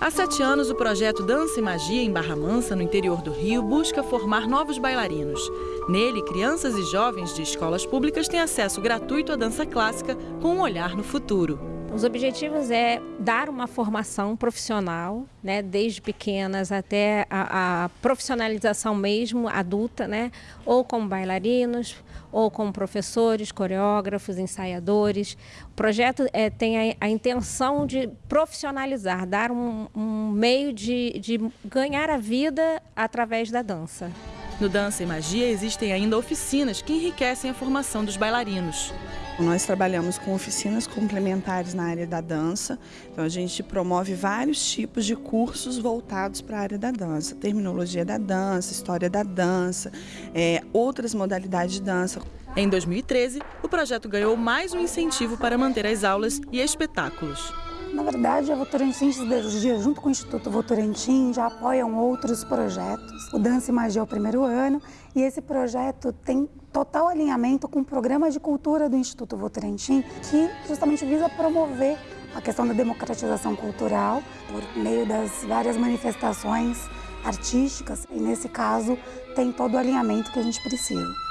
Há sete anos, o projeto Dança e Magia em Barra Mansa, no interior do Rio, busca formar novos bailarinos. Nele, crianças e jovens de escolas públicas têm acesso gratuito à dança clássica com um olhar no futuro. Os objetivos é dar uma formação profissional, né, desde pequenas até a, a, profissionalização mesmo adulta, né, ou como bailarinos, ou como professores, coreógrafos, ensaiadores. O projeto é, tem a, a, intenção de profissionalizar, dar um, um meio de, de ganhar a vida através da dança. No Dança e Magia existem ainda oficinas que enriquecem a formação dos bailarinos. Nós trabalhamos com oficinas complementares na área da dança, então a gente promove vários tipos de cursos voltados para a área da dança, terminologia da dança, história da dança, é, outras modalidades de dança. Em 2013, o projeto ganhou mais um incentivo para manter as aulas e espetáculos. Na verdade, a Votorantim Siderurgia, junto com o Instituto Votorantim, já apoiam outros projetos. O Dança e Magia é o primeiro ano e esse projeto tem total alinhamento com o programa de cultura do Instituto Votorantim, que justamente visa promover a questão da democratização cultural por meio das várias manifestações artísticas e, nesse caso, tem todo o alinhamento que a gente precisa.